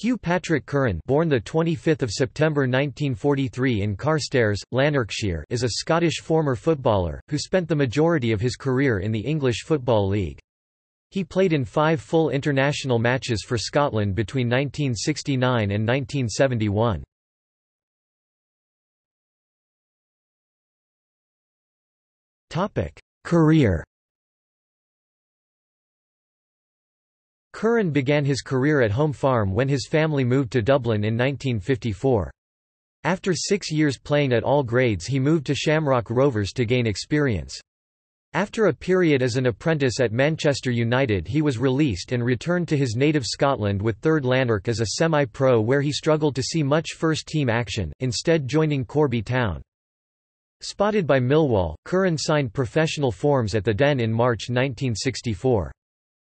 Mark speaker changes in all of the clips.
Speaker 1: Hugh Patrick Curran born the 25th of September 1943 in Carstairs, Lanarkshire is a Scottish former footballer, who spent the majority of his career in the English Football League. He played in five full international matches for Scotland between 1969 and 1971. Topic: Career Curran began his career at Home Farm when his family moved to Dublin in 1954. After six years playing at all grades he moved to Shamrock Rovers to gain experience. After a period as an apprentice at Manchester United he was released and returned to his native Scotland with 3rd Lanark as a semi-pro where he struggled to see much first-team action, instead joining Corby Town. Spotted by Millwall, Curran signed professional forms at the Den in March 1964.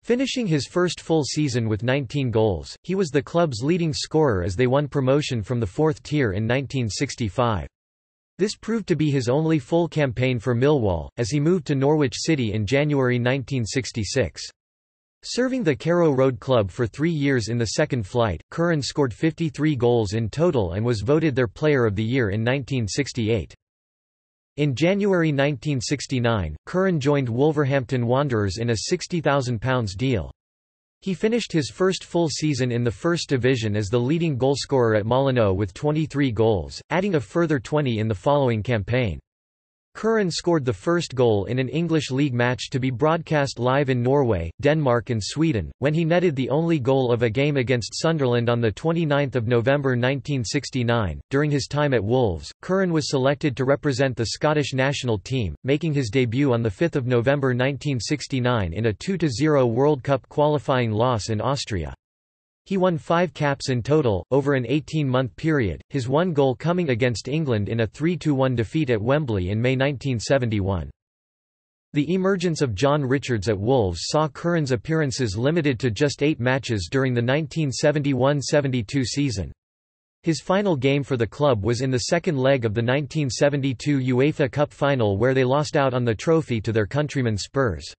Speaker 1: Finishing his first full season with 19 goals, he was the club's leading scorer as they won promotion from the fourth tier in 1965. This proved to be his only full campaign for Millwall, as he moved to Norwich City in January 1966. Serving the Carrow Road club for three years in the second flight, Curran scored 53 goals in total and was voted their Player of the Year in 1968. In January 1969, Curran joined Wolverhampton Wanderers in a £60,000 deal. He finished his first full season in the First Division as the leading goalscorer at Molineux with 23 goals, adding a further 20 in the following campaign. Curran scored the first goal in an English League match to be broadcast live in Norway, Denmark and Sweden, when he netted the only goal of a game against Sunderland on 29 November 1969. During his time at Wolves, Curran was selected to represent the Scottish national team, making his debut on 5 November 1969 in a 2–0 World Cup qualifying loss in Austria. He won five caps in total, over an 18-month period, his one goal coming against England in a 3–1 defeat at Wembley in May 1971. The emergence of John Richards at Wolves saw Curran's appearances limited to just eight matches during the 1971–72 season. His final game for the club was in the second leg of the 1972 UEFA Cup final where they lost out on the trophy to their countrymen Spurs.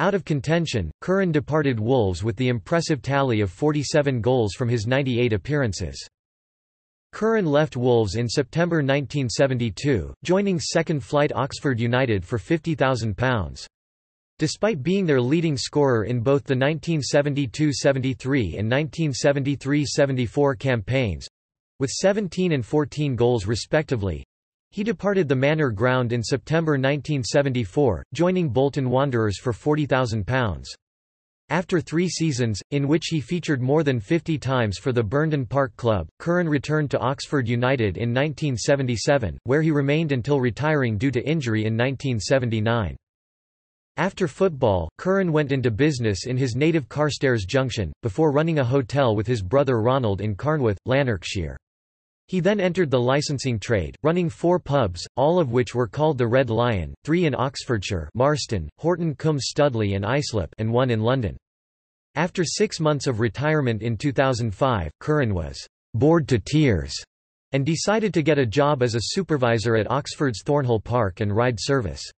Speaker 1: Out of contention, Curran departed Wolves with the impressive tally of 47 goals from his 98 appearances. Curran left Wolves in September 1972, joining second-flight Oxford United for £50,000. Despite being their leading scorer in both the 1972–73 and 1973–74 campaigns—with 17 and 14 goals respectively, he departed the Manor Ground in September 1974, joining Bolton Wanderers for £40,000. After three seasons, in which he featured more than 50 times for the Burnden Park Club, Curran returned to Oxford United in 1977, where he remained until retiring due to injury in 1979. After football, Curran went into business in his native Carstairs Junction, before running a hotel with his brother Ronald in Carnwath, Lanarkshire. He then entered the licensing trade, running four pubs, all of which were called the Red Lion, three in Oxfordshire Marston, Horton Cum Studley and Islip and one in London. After six months of retirement in 2005, Curran was «bored to tears» and decided to get a job as a supervisor at Oxford's Thornhill Park and Ride Service.